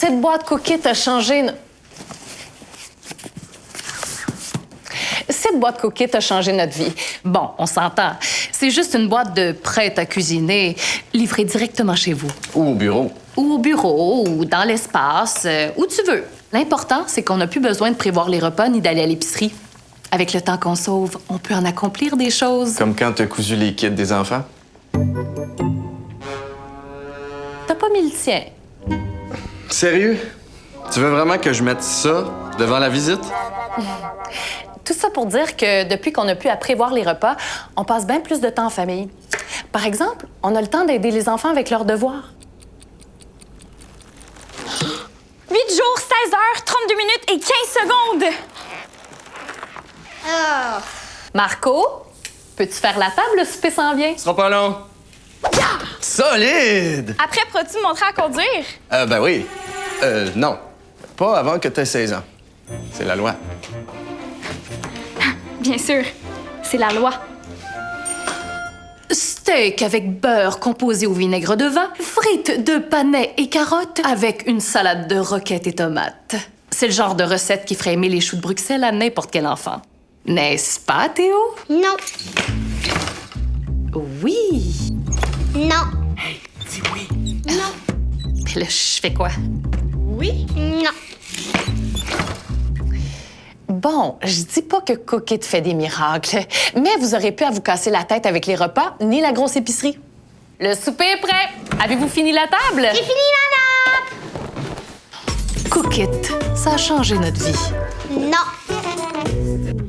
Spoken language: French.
Cette boîte Cookit a changé... Cette boîte Cookit a changé notre vie. Bon, on s'entend. C'est juste une boîte de prête à cuisiner, livrée directement chez vous. Ou au bureau. Ou au bureau, ou dans l'espace, euh, où tu veux. L'important, c'est qu'on n'a plus besoin de prévoir les repas ni d'aller à l'épicerie. Avec le temps qu'on sauve, on peut en accomplir des choses. Comme quand t'as cousu les kits des enfants. T'as pas mis le tien. Sérieux? Tu veux vraiment que je mette ça devant la visite? Tout ça pour dire que depuis qu'on a pu à prévoir les repas, on passe bien plus de temps en famille. Par exemple, on a le temps d'aider les enfants avec leurs devoirs. 8 jours, 16 heures, 32 minutes et 15 secondes. Marco, peux-tu faire la table? Le souper s'en vient? Ce sera pas long. Solide! Après, pourras-tu me montrer à conduire? Euh, ben oui. Euh, non. Pas avant que t'aies 16 ans. C'est la loi. Bien sûr, c'est la loi. Steak avec beurre composé au vinaigre de vin, frites de panais et carottes avec une salade de roquettes et tomates. C'est le genre de recette qui ferait aimer les choux de Bruxelles à n'importe quel enfant. N'est-ce pas, Théo? Non, Oui. non, Mais là, je fais quoi? non. Bon, je dis pas que Cookit fait des miracles, mais vous aurez pu à vous casser la tête avec les repas ni la grosse épicerie. Le souper est prêt. Avez-vous fini la table? J'ai fini la nappe. Cookit, ça a changé notre vie. Non.